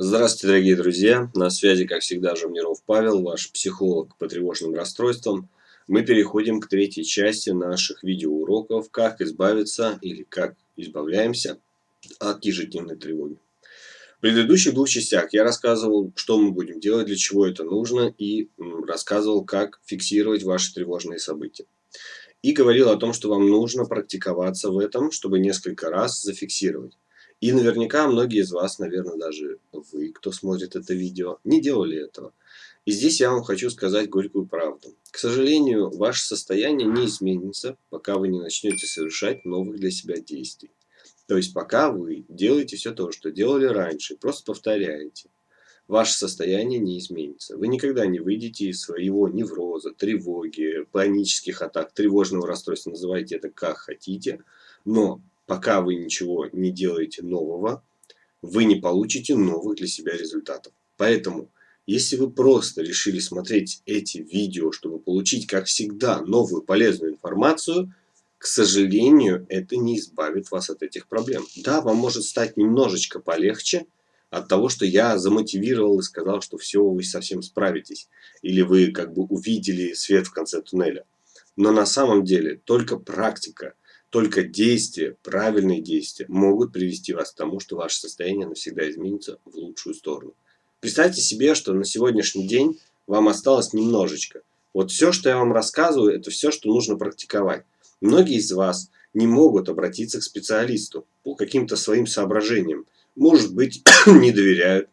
Здравствуйте, дорогие друзья! На связи, как всегда, Жамниров Павел, ваш психолог по тревожным расстройствам. Мы переходим к третьей части наших видеоуроков «Как избавиться» или «Как избавляемся от ежедневной тревоги». В предыдущих двух частях я рассказывал, что мы будем делать, для чего это нужно, и рассказывал, как фиксировать ваши тревожные события. И говорил о том, что вам нужно практиковаться в этом, чтобы несколько раз зафиксировать. И наверняка многие из вас, наверное, даже вы, кто смотрит это видео, не делали этого. И здесь я вам хочу сказать горькую правду. К сожалению, ваше состояние не изменится, пока вы не начнете совершать новых для себя действий. То есть пока вы делаете все то, что делали раньше, просто повторяете, ваше состояние не изменится. Вы никогда не выйдете из своего невроза, тревоги, панических атак, тревожного расстройства, называйте это как хотите, но пока вы ничего не делаете нового, вы не получите новых для себя результатов. Поэтому, если вы просто решили смотреть эти видео, чтобы получить, как всегда, новую полезную информацию, к сожалению, это не избавит вас от этих проблем. Да, вам может стать немножечко полегче от того, что я замотивировал и сказал, что все, вы совсем справитесь. Или вы как бы увидели свет в конце туннеля. Но на самом деле только практика – только действия, правильные действия могут привести вас к тому, что ваше состояние навсегда изменится в лучшую сторону. Представьте себе, что на сегодняшний день вам осталось немножечко. Вот все, что я вам рассказываю, это все, что нужно практиковать. Многие из вас не могут обратиться к специалисту по каким-то своим соображениям. Может быть, не доверяют,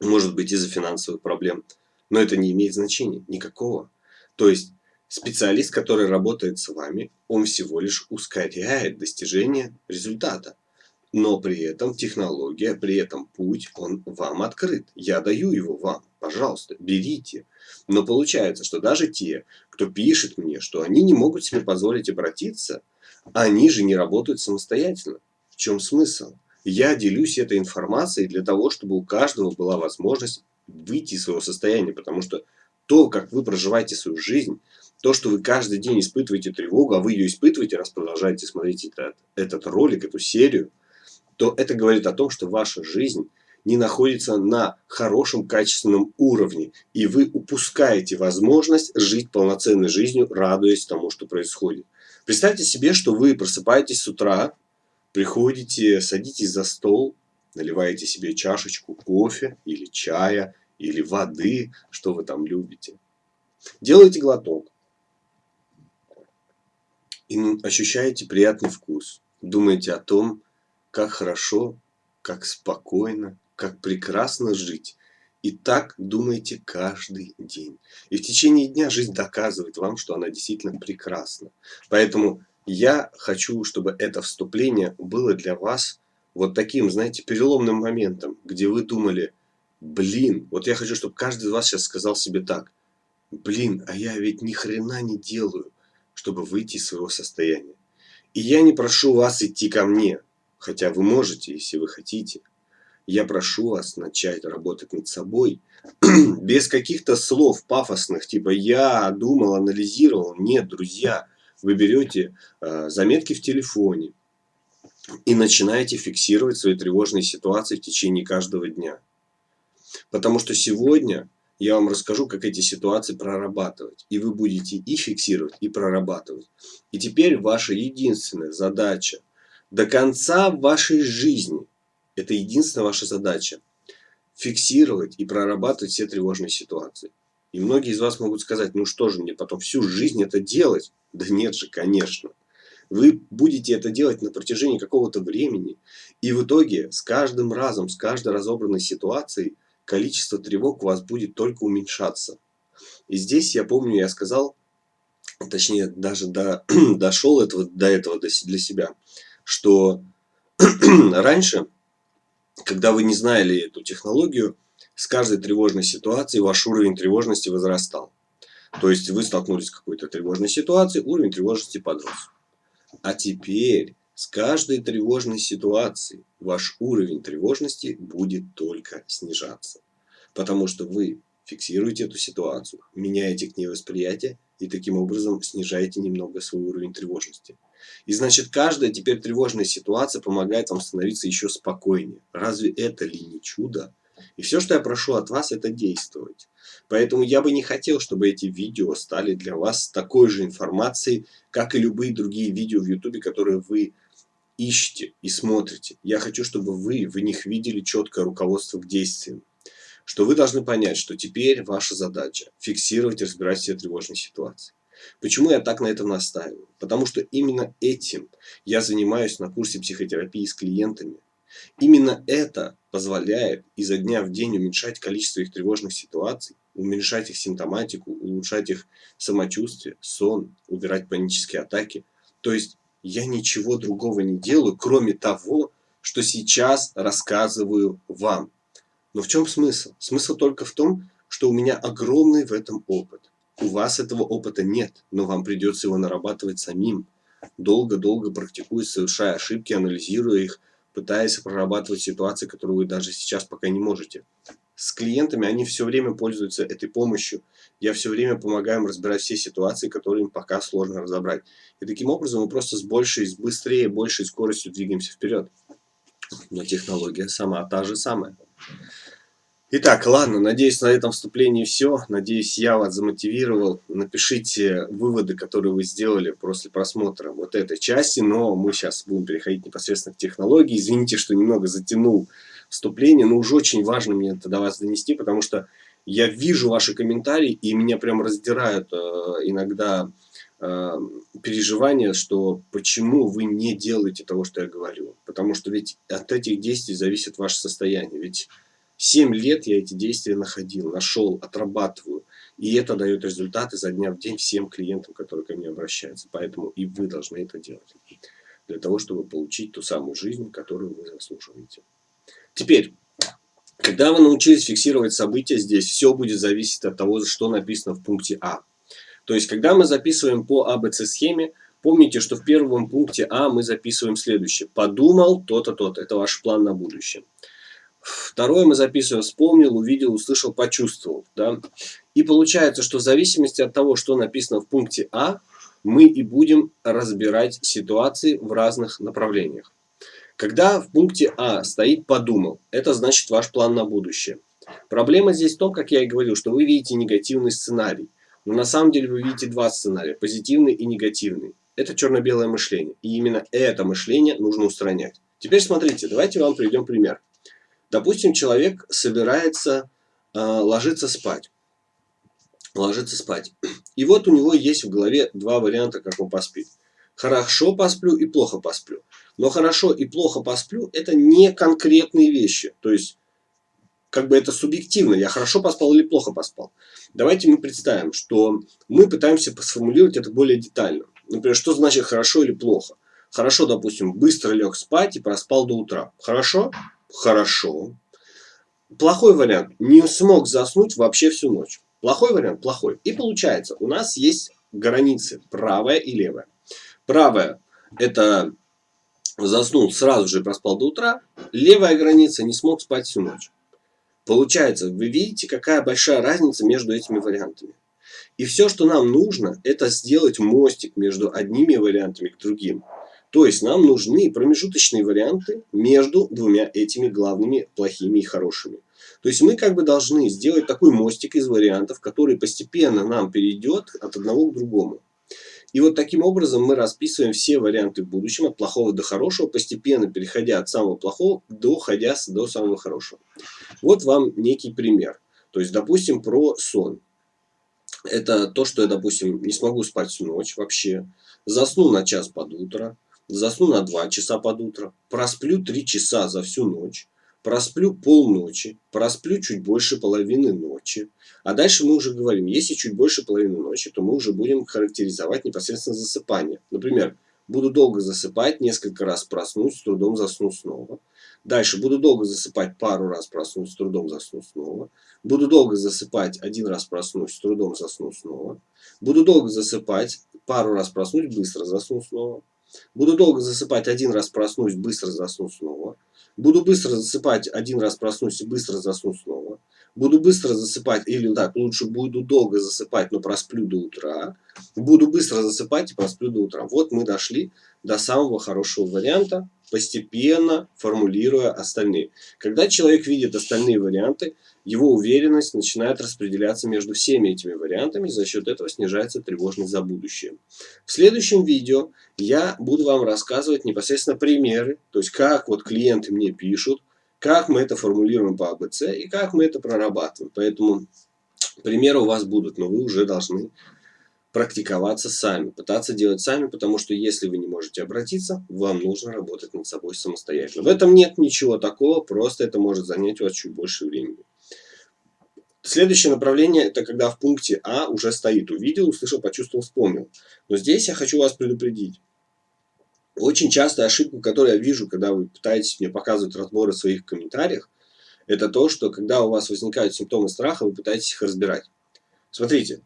может быть, из-за финансовых проблем. Но это не имеет значения никакого. То есть Специалист, который работает с вами, он всего лишь ускоряет достижение результата. Но при этом технология, при этом путь, он вам открыт. Я даю его вам. Пожалуйста, берите. Но получается, что даже те, кто пишет мне, что они не могут себе позволить обратиться, они же не работают самостоятельно. В чем смысл? Я делюсь этой информацией для того, чтобы у каждого была возможность выйти из своего состояния. Потому что то, как вы проживаете свою жизнь, то, что вы каждый день испытываете тревогу, а вы ее испытываете, раз продолжаете смотреть этот, этот ролик, эту серию, то это говорит о том, что ваша жизнь не находится на хорошем качественном уровне, и вы упускаете возможность жить полноценной жизнью, радуясь тому, что происходит. Представьте себе, что вы просыпаетесь с утра, приходите, садитесь за стол, наливаете себе чашечку кофе или чая, или воды, что вы там любите. Делаете глоток и ощущаете приятный вкус. Думаете о том, как хорошо, как спокойно, как прекрасно жить. И так думаете каждый день. И в течение дня жизнь доказывает вам, что она действительно прекрасна. Поэтому я хочу, чтобы это вступление было для вас вот таким, знаете, переломным моментом, где вы думали, блин, вот я хочу, чтобы каждый из вас сейчас сказал себе так, блин, а я ведь ни хрена не делаю чтобы выйти из своего состояния. И я не прошу вас идти ко мне, хотя вы можете, если вы хотите. Я прошу вас начать работать над собой без каких-то слов пафосных, типа «я думал, анализировал». Нет, друзья, вы берете э, заметки в телефоне и начинаете фиксировать свои тревожные ситуации в течение каждого дня. Потому что сегодня я вам расскажу, как эти ситуации прорабатывать. И вы будете и фиксировать, и прорабатывать. И теперь ваша единственная задача до конца вашей жизни, это единственная ваша задача, фиксировать и прорабатывать все тревожные ситуации. И многие из вас могут сказать, ну что же мне потом всю жизнь это делать? Да нет же, конечно. Вы будете это делать на протяжении какого-то времени. И в итоге с каждым разом, с каждой разобранной ситуацией количество тревог у вас будет только уменьшаться. И здесь я помню, я сказал, точнее даже до, дошел этого, до этого для себя, что раньше, когда вы не знали эту технологию, с каждой тревожной ситуацией ваш уровень тревожности возрастал. То есть вы столкнулись с какой-то тревожной ситуацией, уровень тревожности подрос. А теперь с каждой тревожной ситуацией ваш уровень тревожности будет только снижаться. Потому что вы фиксируете эту ситуацию, меняете к ней восприятие и таким образом снижаете немного свой уровень тревожности. И значит, каждая теперь тревожная ситуация помогает вам становиться еще спокойнее. Разве это ли не чудо? И все, что я прошу от вас, это действовать. Поэтому я бы не хотел, чтобы эти видео стали для вас такой же информацией, как и любые другие видео в YouTube, которые вы ищете и смотрите. Я хочу, чтобы вы в них видели четкое руководство к действиям. Что вы должны понять, что теперь ваша задача фиксировать и разбирать все тревожные ситуации. Почему я так на этом настаиваю? Потому что именно этим я занимаюсь на курсе психотерапии с клиентами. Именно это позволяет изо дня в день уменьшать количество их тревожных ситуаций, уменьшать их симптоматику, улучшать их самочувствие, сон, убирать панические атаки. То есть я ничего другого не делаю, кроме того, что сейчас рассказываю вам. Но в чем смысл? Смысл только в том, что у меня огромный в этом опыт. У вас этого опыта нет, но вам придется его нарабатывать самим. Долго-долго практикуя, совершая ошибки, анализируя их, пытаясь прорабатывать ситуации, которые вы даже сейчас пока не можете. С клиентами они все время пользуются этой помощью. Я все время помогаю им разбирать все ситуации, которые им пока сложно разобрать. И таким образом мы просто с большей, с быстрее, большей скоростью двигаемся вперед. Но технология сама та же самая. Итак, ладно, надеюсь, на этом вступлении все. Надеюсь, я вас замотивировал. Напишите выводы, которые вы сделали после просмотра вот этой части. Но мы сейчас будем переходить непосредственно к технологии. Извините, что немного затянул вступление, но уже очень важно мне это до вас донести, потому что я вижу ваши комментарии, и меня прям раздирают э, иногда э, переживания, что почему вы не делаете того, что я говорю. Потому что ведь от этих действий зависит ваше состояние. Ведь 7 лет я эти действия находил, нашел, отрабатываю. И это дает результаты за дня в день всем клиентам, которые ко мне обращаются. Поэтому и вы должны это делать. Для того, чтобы получить ту самую жизнь, которую вы заслуживаете. Теперь, когда вы научились фиксировать события здесь, все будет зависеть от того, что написано в пункте А. То есть, когда мы записываем по АБЦ схеме, помните, что в первом пункте А мы записываем следующее. Подумал то-то, то-то. Это ваш план на будущее. Второе мы записываем вспомнил, увидел, услышал, почувствовал. Да? И получается, что в зависимости от того, что написано в пункте А, мы и будем разбирать ситуации в разных направлениях. Когда в пункте А стоит «подумал», это значит ваш план на будущее. Проблема здесь в том, как я и говорил, что вы видите негативный сценарий. Но на самом деле вы видите два сценария, позитивный и негативный. Это черно-белое мышление. И именно это мышление нужно устранять. Теперь смотрите, давайте вам приведем пример. Допустим, человек собирается э, ложиться спать. Ложиться спать. И вот у него есть в голове два варианта, как он поспит. Хорошо посплю и плохо посплю. Но хорошо и плохо посплю это не конкретные вещи. То есть, как бы это субъективно. Я хорошо поспал или плохо поспал. Давайте мы представим, что мы пытаемся сформулировать это более детально. Например, что значит хорошо или плохо? Хорошо, допустим, быстро лег спать и проспал до утра. Хорошо? Хорошо. Плохой вариант. Не смог заснуть вообще всю ночь. Плохой вариант? Плохой. И получается, у нас есть границы правая и левая. Правая – это заснул сразу же проспал до утра. Левая граница – не смог спать всю ночь. Получается, вы видите, какая большая разница между этими вариантами. И все, что нам нужно, это сделать мостик между одними вариантами к другим. То есть нам нужны промежуточные варианты между двумя этими главными плохими и хорошими. То есть мы как бы должны сделать такой мостик из вариантов, который постепенно нам перейдет от одного к другому. И вот таким образом мы расписываем все варианты в будущем от плохого до хорошего, постепенно переходя от самого плохого, доходя до самого хорошего. Вот вам некий пример. То есть, допустим, про сон. Это то, что я, допустим, не смогу спать всю ночь вообще, засну на час под утро, засну на 2 часа под утро, просплю 3 часа за всю ночь, просплю полночи, просплю чуть больше половины ночи. А дальше мы уже говорим, если чуть больше половины ночи, то мы уже будем характеризовать непосредственно засыпание. Например, буду долго засыпать, несколько раз проснусь, с трудом засну снова. Дальше буду долго засыпать, пару раз проснусь, с трудом засну снова. Буду долго засыпать, один раз проснусь, с трудом засну снова. Буду долго засыпать, пару раз проснусь, быстро засну снова. Буду долго засыпать, один раз проснусь, быстро засну снова. Буду быстро засыпать, один раз проснусь и быстро засну снова. Буду быстро засыпать, или так, лучше буду долго засыпать, но просплю до утра, буду быстро засыпать и просплю до утра. Вот мы дошли до самого хорошего варианта, постепенно формулируя остальные. Когда человек видит остальные варианты, его уверенность начинает распределяться между всеми этими вариантами, за счет этого снижается тревожность за будущее. В следующем видео я буду вам рассказывать непосредственно примеры, то есть как вот клиенты мне пишут, как мы это формулируем по АБЦ и как мы это прорабатываем. Поэтому примеры у вас будут, но вы уже должны практиковаться сами, пытаться делать сами, потому что если вы не можете обратиться, вам нужно работать над собой самостоятельно. В этом нет ничего такого, просто это может занять у вас чуть больше времени. Следующее направление, это когда в пункте А уже стоит увидел, услышал, почувствовал, вспомнил. Но здесь я хочу вас предупредить. Очень частая ошибка, которую я вижу, когда вы пытаетесь мне показывать разборы в своих комментариях, это то, что когда у вас возникают симптомы страха, вы пытаетесь их разбирать. Смотрите,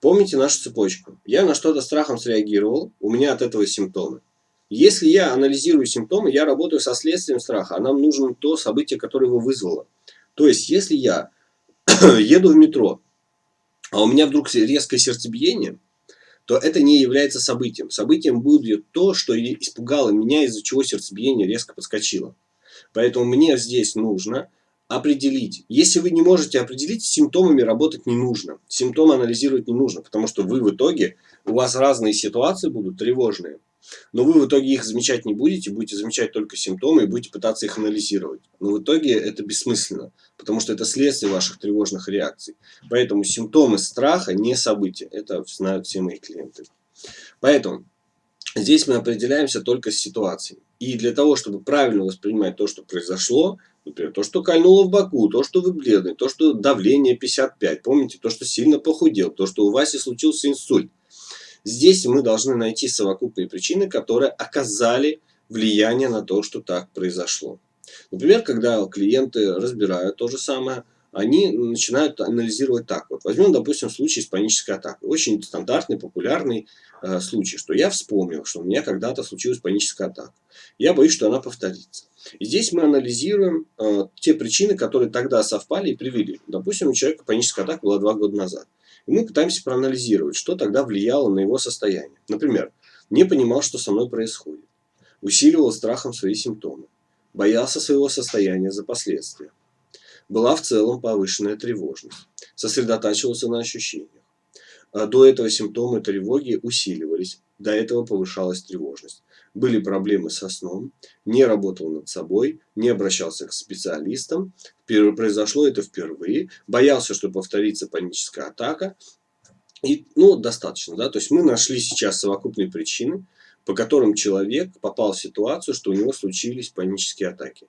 помните нашу цепочку. Я на что-то страхом среагировал, у меня от этого симптомы. Если я анализирую симптомы, я работаю со следствием страха, а нам нужно то событие, которое его вызвало. То есть, если я еду в метро, а у меня вдруг резкое сердцебиение, то это не является событием. Событием будет то, что испугало меня, из-за чего сердцебиение резко подскочило. Поэтому мне здесь нужно определить. Если вы не можете определить, с симптомами работать не нужно. Симптомы анализировать не нужно, потому что вы в итоге, у вас разные ситуации будут тревожные. Но вы в итоге их замечать не будете, будете замечать только симптомы и будете пытаться их анализировать. Но в итоге это бессмысленно, потому что это следствие ваших тревожных реакций. Поэтому симптомы страха не события. Это знают все мои клиенты. Поэтому здесь мы определяемся только с ситуацией. И для того, чтобы правильно воспринимать то, что произошло, например, то, что кольнуло в боку, то, что вы бледный, то, что давление 55, помните, то, что сильно похудел, то, что у Васи случился инсульт, Здесь мы должны найти совокупные причины, которые оказали влияние на то, что так произошло. Например, когда клиенты разбирают то же самое, они начинают анализировать так. Вот возьмем, допустим, случай с панической атакой. Очень стандартный, популярный э, случай, что я вспомнил, что у меня когда-то случилась паническая атака. Я боюсь, что она повторится. И здесь мы анализируем э, те причины, которые тогда совпали и привели. Допустим, у человека паническая атака была два года назад. И мы пытаемся проанализировать, что тогда влияло на его состояние. Например, не понимал, что со мной происходит. Усиливал страхом свои симптомы. Боялся своего состояния за последствия. Была в целом повышенная тревожность. Сосредотачивался на ощущениях. А до этого симптомы тревоги усиливались. До этого повышалась тревожность были проблемы со сном, не работал над собой, не обращался к специалистам, произошло это впервые, боялся, что повторится паническая атака. И, ну, достаточно, да, то есть мы нашли сейчас совокупные причины, по которым человек попал в ситуацию, что у него случились панические атаки.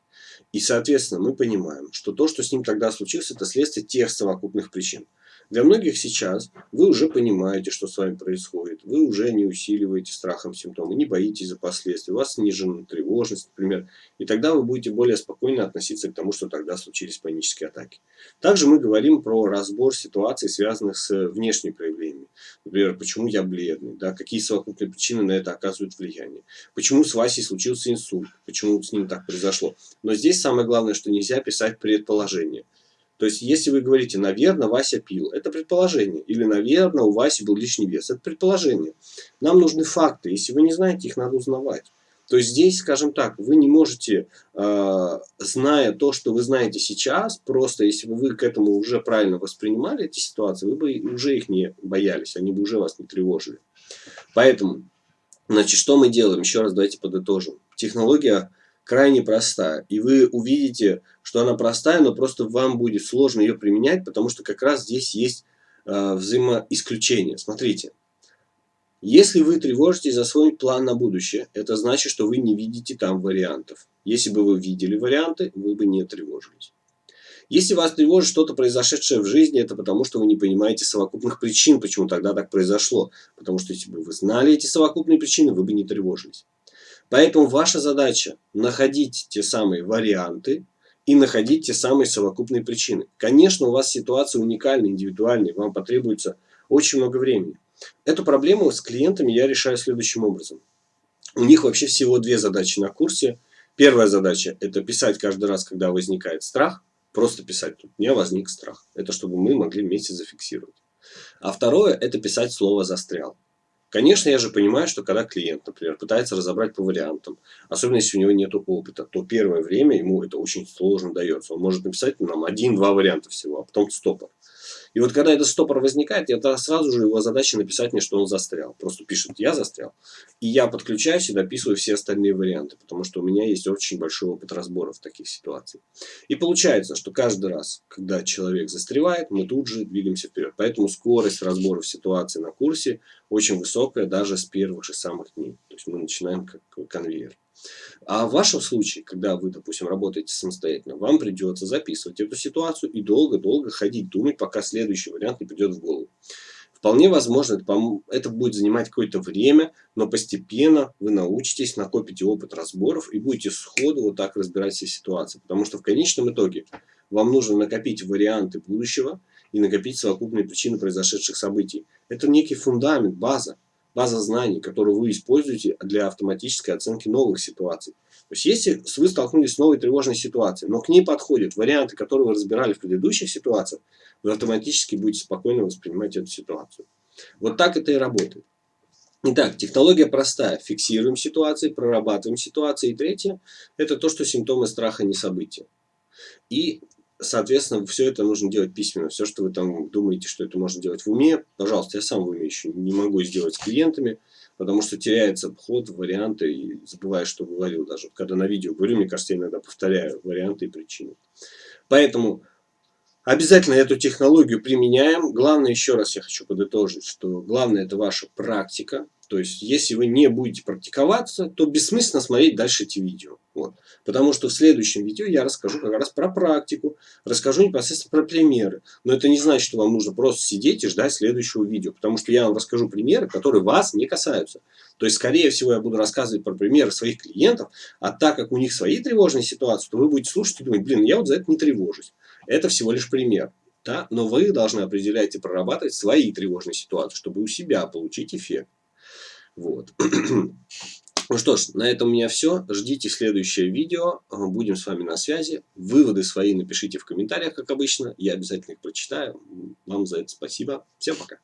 И, соответственно, мы понимаем, что то, что с ним тогда случилось, это следствие тех совокупных причин. Для многих сейчас вы уже понимаете, что с вами происходит. Вы уже не усиливаете страхом симптомы, не боитесь за последствия. У вас снижена тревожность, например. И тогда вы будете более спокойно относиться к тому, что тогда случились панические атаки. Также мы говорим про разбор ситуаций, связанных с внешними проявлениями. Например, почему я бледный, да, какие совокупные причины на это оказывают влияние. Почему с Васей случился инсульт, почему с ним так произошло. Но здесь самое главное, что нельзя писать предположение. То есть, если вы говорите, наверное, Вася пил, это предположение. Или, наверное, у Васи был лишний вес, это предположение. Нам нужны факты. Если вы не знаете, их надо узнавать. То есть здесь, скажем так, вы не можете, э, зная то, что вы знаете сейчас, просто если бы вы к этому уже правильно воспринимали эти ситуации, вы бы уже их не боялись, они бы уже вас не тревожили. Поэтому, значит, что мы делаем? Еще раз давайте подытожим. Технология крайне простая. И вы увидите, что она простая, но просто вам будет сложно ее применять, потому что как раз здесь есть э, взаимоисключение. Смотрите. Если вы тревожитесь за свой план на будущее, это значит, что вы не видите там вариантов. Если бы вы видели варианты, вы бы не тревожились. Если вас тревожит что-то произошедшее в жизни, это потому, что вы не понимаете совокупных причин, почему тогда так произошло. Потому что если бы вы знали эти совокупные причины, вы бы не тревожились. Поэтому ваша задача находить те самые варианты и находить те самые совокупные причины. Конечно, у вас ситуация уникальная, индивидуальная, вам потребуется очень много времени. Эту проблему с клиентами я решаю следующим образом. У них вообще всего две задачи на курсе. Первая задача – это писать каждый раз, когда возникает страх. Просто писать. Тут меня возник страх. Это чтобы мы могли вместе зафиксировать. А второе – это писать слово «застрял». Конечно, я же понимаю, что когда клиент, например, пытается разобрать по вариантам, особенно если у него нет опыта, то первое время ему это очень сложно дается. Он может написать нам один-два варианта всего, а потом стопор. И вот когда этот стопор возникает, это сразу же его задача написать мне, что он застрял. Просто пишет «я застрял». И я подключаюсь и дописываю все остальные варианты, потому что у меня есть очень большой опыт разборов таких ситуаций. И получается, что каждый раз, когда человек застревает, мы тут же двигаемся вперед. Поэтому скорость разборов ситуации на курсе очень высокая даже с первых же самых дней. То есть мы начинаем как конвейер. А в вашем случае, когда вы, допустим, работаете самостоятельно, вам придется записывать эту ситуацию и долго-долго ходить, думать, пока следующий вариант не придет в голову. Вполне возможно, это, это будет занимать какое-то время, но постепенно вы научитесь, накопите опыт разборов и будете сходу вот так разбирать все ситуации. Потому что в конечном итоге вам нужно накопить варианты будущего и накопить совокупные причины произошедших событий. Это некий фундамент, база база знаний, которую вы используете для автоматической оценки новых ситуаций. То есть, если вы столкнулись с новой тревожной ситуацией, но к ней подходят варианты, которые вы разбирали в предыдущих ситуациях, вы автоматически будете спокойно воспринимать эту ситуацию. Вот так это и работает. Итак, технология простая. Фиксируем ситуации, прорабатываем ситуации. И третье – это то, что симптомы страха не события. И соответственно, все это нужно делать письменно. Все, что вы там думаете, что это можно делать в уме, пожалуйста, я сам в уме еще не могу сделать с клиентами, потому что теряется ход, варианты, и забываю, что говорил даже. Когда на видео говорю, мне кажется, я иногда повторяю варианты и причины. Поэтому обязательно эту технологию применяем. Главное, еще раз я хочу подытожить, что главное это ваша практика, то есть, если вы не будете практиковаться, то бессмысленно смотреть дальше эти видео. Вот. Потому что в следующем видео я расскажу как раз про практику, расскажу непосредственно про примеры. Но это не значит, что вам нужно просто сидеть и ждать следующего видео. Потому что я вам расскажу примеры, которые вас не касаются. То есть, скорее всего, я буду рассказывать про примеры своих клиентов, а так как у них свои тревожные ситуации, то вы будете слушать и думать, блин, я вот за это не тревожусь. Это всего лишь пример. Да? Но вы должны определять и прорабатывать свои тревожные ситуации, чтобы у себя получить эффект. Вот. Ну что ж, на этом у меня все. Ждите следующее видео. Будем с вами на связи. Выводы свои напишите в комментариях, как обычно. Я обязательно их прочитаю. Вам за это спасибо. Всем пока.